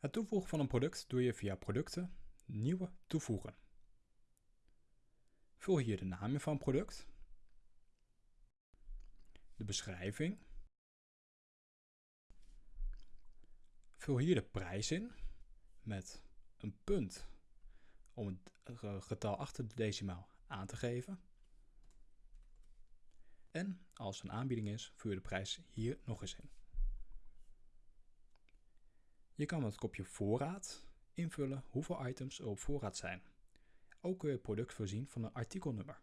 Het toevoegen van een product doe je via producten, nieuwe toevoegen. Vul hier de naam van het product, de beschrijving, vul hier de prijs in met een punt om het getal achter de decimaal aan te geven. En als er een aanbieding is, vul je de prijs hier nog eens in. Je kan met het kopje voorraad invullen hoeveel items er op voorraad zijn. Ook kun je het product voorzien van een artikelnummer.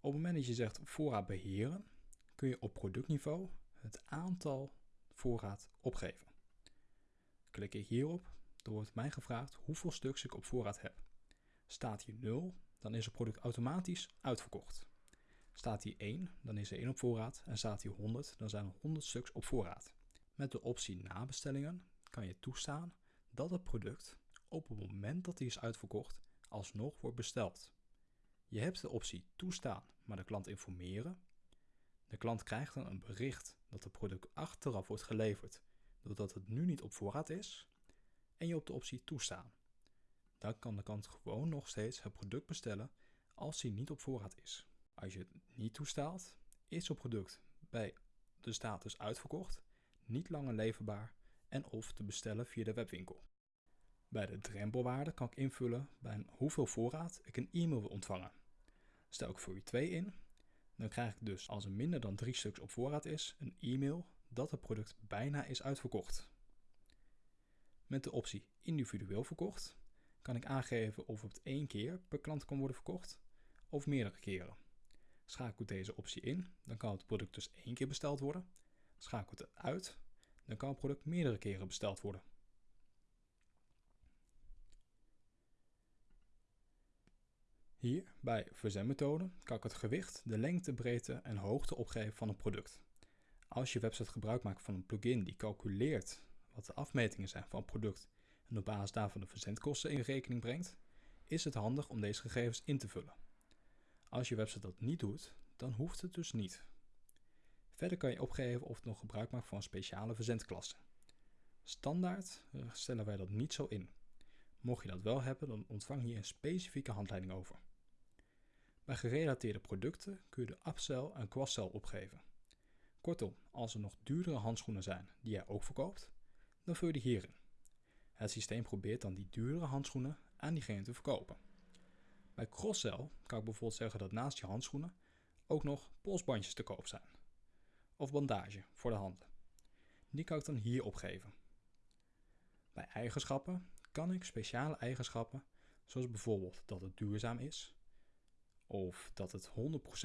Op het moment dat je zegt voorraad beheren, kun je op productniveau het aantal voorraad opgeven. Klik ik hierop, dan wordt mij gevraagd hoeveel stuks ik op voorraad heb. Staat hier 0, dan is het product automatisch uitverkocht. Staat hier 1, dan is er 1 op voorraad en staat hier 100, dan zijn er 100 stuks op voorraad. Met de optie nabestellingen kan je toestaan dat het product op het moment dat hij is uitverkocht alsnog wordt besteld. Je hebt de optie toestaan, maar de klant informeren. De klant krijgt dan een bericht dat het product achteraf wordt geleverd doordat het nu niet op voorraad is en je op de optie toestaan. Dan kan de klant gewoon nog steeds het product bestellen als hij niet op voorraad is. Als je het niet toestaat, is het product bij de status uitverkocht, niet langer leverbaar en of te bestellen via de webwinkel. Bij de drempelwaarde kan ik invullen bij hoeveel voorraad ik een e-mail wil ontvangen. Stel ik voor u 2 in, dan krijg ik dus als er minder dan 3 stuks op voorraad is, een e-mail dat het product bijna is uitverkocht. Met de optie individueel verkocht kan ik aangeven of het één keer per klant kan worden verkocht of meerdere keren. Schakel deze optie in, dan kan het product dus één keer besteld worden. Schakel het uit, dan kan het product meerdere keren besteld worden. Hier bij verzendmethode kan ik het gewicht, de lengte, breedte en hoogte opgeven van een product. Als je website gebruik maakt van een plugin die calculeert wat de afmetingen zijn van een product en op basis daarvan de verzendkosten in rekening brengt, is het handig om deze gegevens in te vullen. Als je website dat niet doet, dan hoeft het dus niet. Verder kan je opgeven of het nog gebruik maakt van speciale verzendklasse. Standaard eh, stellen wij dat niet zo in. Mocht je dat wel hebben, dan ontvang je een specifieke handleiding over. Bij gerelateerde producten kun je de upsell en cross opgeven. Kortom, als er nog duurdere handschoenen zijn die jij ook verkoopt, dan vul je die hierin. Het systeem probeert dan die duurdere handschoenen aan diegene te verkopen. Bij cross-sell kan ik bijvoorbeeld zeggen dat naast je handschoenen ook nog polsbandjes te koop zijn. Of bandage voor de handen. Die kan ik dan hier opgeven. Bij eigenschappen kan ik speciale eigenschappen, zoals bijvoorbeeld dat het duurzaam is, of dat het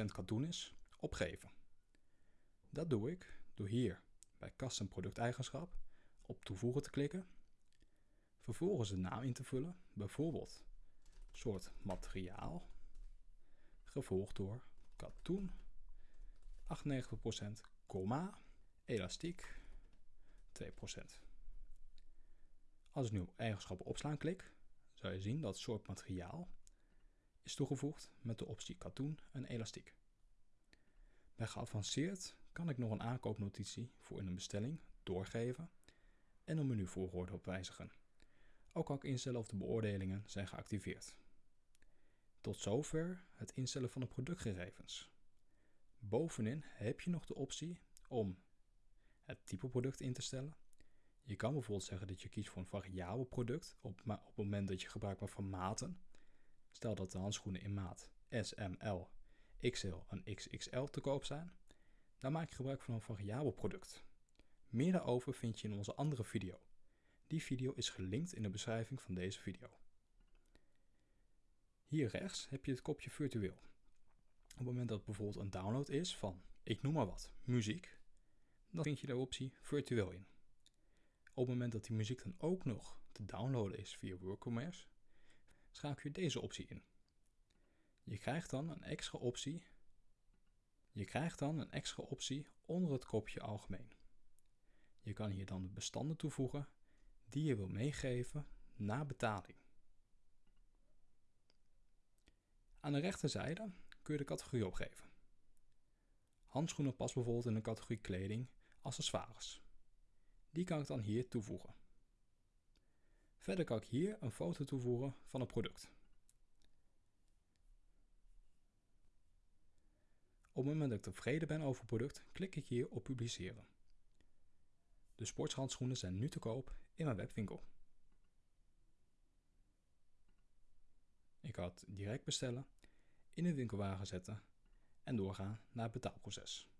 100% katoen is, opgeven. Dat doe ik door hier bij custom producteigenschap op toevoegen te klikken. Vervolgens de naam in te vullen, bijvoorbeeld soort materiaal, gevolgd door katoen, 98%, komma, elastiek, 2%. Als ik nu op eigenschappen opslaan klik, zou je zien dat soort materiaal is toegevoegd met de optie katoen en elastiek. Bij geavanceerd kan ik nog een aankoopnotitie voor in een bestelling doorgeven en een menuvolgorde op wijzigen. Ook kan ik instellen of de beoordelingen zijn geactiveerd. Tot zover het instellen van de productgegevens. Bovenin heb je nog de optie om het type product in te stellen. Je kan bijvoorbeeld zeggen dat je kiest voor een variabel product op, op het moment dat je gebruik maakt van maten. Stel dat de handschoenen in maat S, M, L, XL en XXL te koop zijn dan maak je gebruik van een variabel product. Meer daarover vind je in onze andere video. Die video is gelinkt in de beschrijving van deze video. Hier rechts heb je het kopje virtueel. Op het moment dat bijvoorbeeld een download is van, ik noem maar wat, muziek, dan vind je de optie virtueel in. Op het moment dat die muziek dan ook nog te downloaden is via WorkCommerce, schakel je deze optie in. Je krijgt dan een extra optie je krijgt dan een extra optie onder het kopje algemeen. Je kan hier dan de bestanden toevoegen die je wil meegeven na betaling. Aan de rechterzijde kun je de categorie opgeven. Handschoenen past bijvoorbeeld in de categorie kleding, accessoires. Die kan ik dan hier toevoegen. Verder kan ik hier een foto toevoegen van het product. Op het moment dat ik tevreden ben over het product, klik ik hier op publiceren. De sportshandschoenen zijn nu te koop in mijn webwinkel. Ik had direct bestellen, in de winkelwagen zetten en doorgaan naar het betaalproces.